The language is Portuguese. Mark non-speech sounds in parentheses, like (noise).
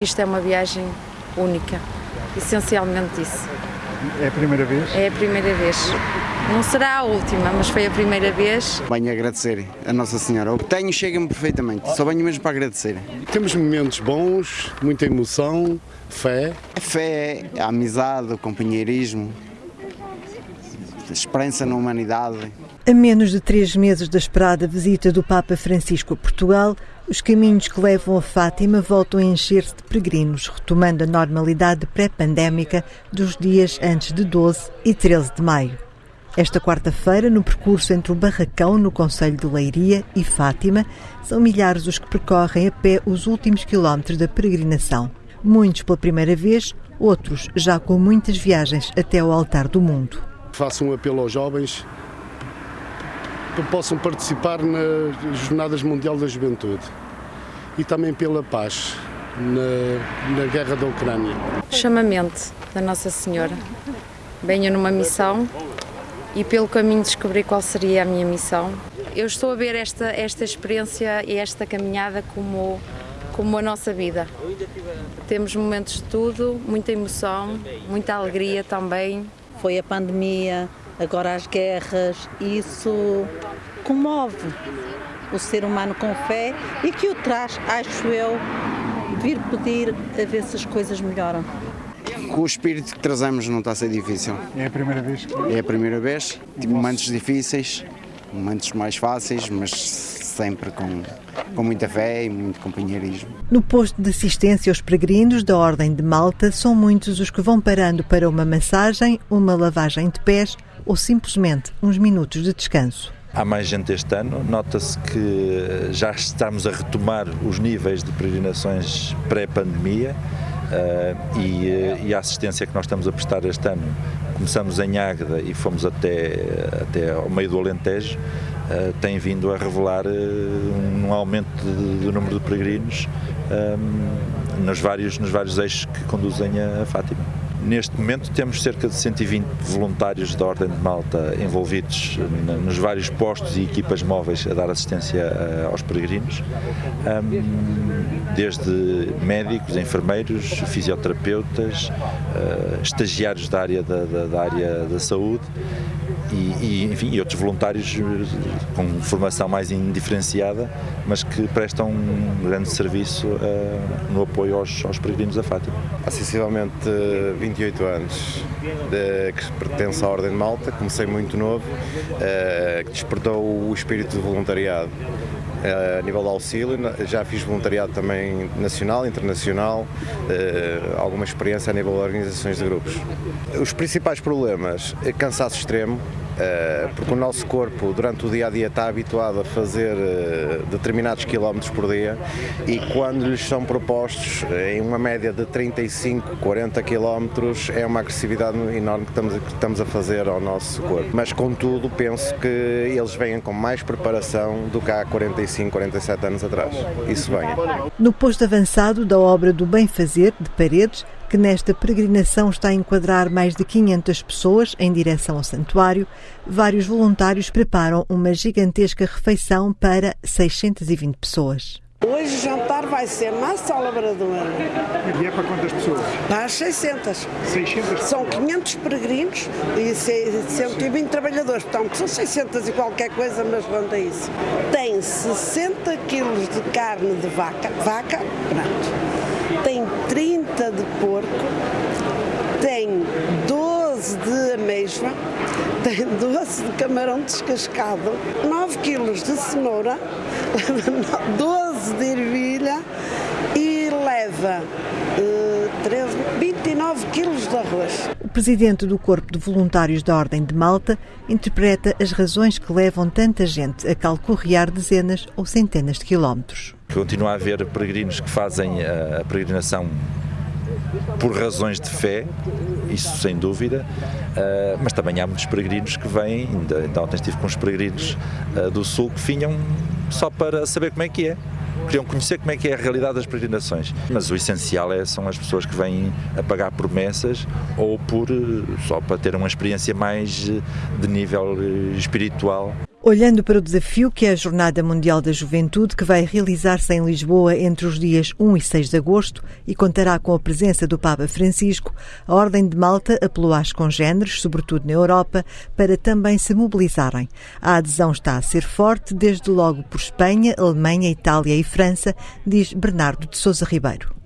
Isto é uma viagem única, essencialmente isso. É a primeira vez? É a primeira vez. Não será a última, mas foi a primeira vez. Venho agradecer a Nossa Senhora. O que tenho chega-me perfeitamente, só venho mesmo para agradecer. Temos momentos bons, muita emoção, fé. A fé, a amizade, o companheirismo, esperança na humanidade. A menos de três meses da esperada visita do Papa Francisco a Portugal, os caminhos que levam a Fátima voltam a encher-se de peregrinos, retomando a normalidade pré-pandémica dos dias antes de 12 e 13 de maio. Esta quarta-feira, no percurso entre o Barracão, no Conselho de Leiria, e Fátima, são milhares os que percorrem a pé os últimos quilómetros da peregrinação. Muitos pela primeira vez, outros já com muitas viagens até ao altar do mundo. Faço um apelo aos jovens que possam participar nas Jornadas Mundial da Juventude e também pela paz na, na guerra da Ucrânia. Chamamento da Nossa Senhora. Venho numa missão e pelo caminho descobri qual seria a minha missão. Eu estou a ver esta, esta experiência e esta caminhada como, como a nossa vida. Temos momentos de tudo, muita emoção, muita alegria também. Foi a pandemia, agora as guerras, isso comove o ser humano com fé e que o traz, acho eu, vir pedir a ver se as coisas melhoram. Com o espírito que trazemos não está a ser difícil. É a primeira vez. É a primeira vez. Tive momentos difíceis, momentos mais fáceis, mas sempre com, com muita fé e muito companheirismo. No posto de assistência aos peregrinos da Ordem de Malta, são muitos os que vão parando para uma massagem, uma lavagem de pés ou simplesmente uns minutos de descanso. Há mais gente este ano, nota-se que já estamos a retomar os níveis de peregrinações pré-pandemia uh, e, e, a assistência que nós estamos a prestar este ano. Começamos em Águeda e fomos até, até ao meio do Alentejo, uh, tem vindo a revelar uh, um aumento do número de peregrinos nos, vários, nos vários eixos que conduzem a Fátima. Neste momento temos cerca de 120 voluntários da Ordem de Malta envolvidos nos vários postos e equipas móveis a dar assistência eh, aos peregrinos, desde médicos, enfermeiros, fisioterapeutas, estagiários da área da, da, da área da saúde e, e, enfim, e outros voluntários eh, com formação mais indiferenciada, mas que prestam um grande serviço uh, no apoio aos, aos peregrinos da Fátima. Há sensivelmente 28 anos de, que pertence à Ordem de Malta, comecei muito novo, uh, que despertou o espírito de voluntariado a nível de auxílio, já fiz voluntariado também nacional, internacional, alguma experiência a nível de organizações de grupos. Os principais problemas, cansaço extremo, eh, porque o nosso corpo durante o dia a dia está habituado a fazer eh, determinados quilómetros por dia e quando lhes são propostos eh, em uma média de 35, 40 quilómetros é uma agressividade enorme que estamos, que estamos a fazer ao nosso corpo. Mas contudo penso que eles venham com mais preparação do que há 45, 47 anos atrás. Isso vem. No posto avançado da obra do Bem Fazer de Paredes, que nesta peregrinação está a enquadrar mais de 500 pessoas em direção ao santuário, vários voluntários preparam uma gigantesca refeição para 620 pessoas. Hoje o jantar vai ser massa labradora. E é para quantas pessoas? Para as 600. 600? São 500 peregrinos e 120 trabalhadores, portanto são 600 e qualquer coisa, mas ronda isso. Tem 60 quilos de carne de vaca, vaca, pronto. Tem 30 de porco, tem 12 de ameijoa, tem 12 de camarão descascado, 9 quilos de cenoura, (laughs) 12 de ervilha e leva uh, 13, 29 quilos de arroz. Presidente do Corpo de Voluntários da Ordem de Malta interpreta as razões que levam tanta gente a calcorrear dezenas ou centenas de quilómetros. Continua a haver peregrinos que fazem a peregrinação por razões de fé, isso sem dúvida, uh, mas também há muitos peregrinos que vêm, ainda, ontem estive com uns peregrinos uh, do Sul que vinham só para saber como é que é. Queriam conhecer como é que é a realidade das peregrinações. Mas o essencial é, são as pessoas que vêm a pagar promessas ou por só para ter uma experiência mais de nível espiritual Olhando para o desafio que é a Jornada Mundial da Juventude, que vai realizar-se em Lisboa entre os dias 1 e 6 de agosto e contará com a presença do Papa Francisco, a Ordem de Malta apelou às congêneres, sobretudo na Europa, para também se mobilizarem. A adesão está a ser forte, desde logo por Espanha, Alemanha, Itália e França, diz Bernardo de Souza Ribeiro.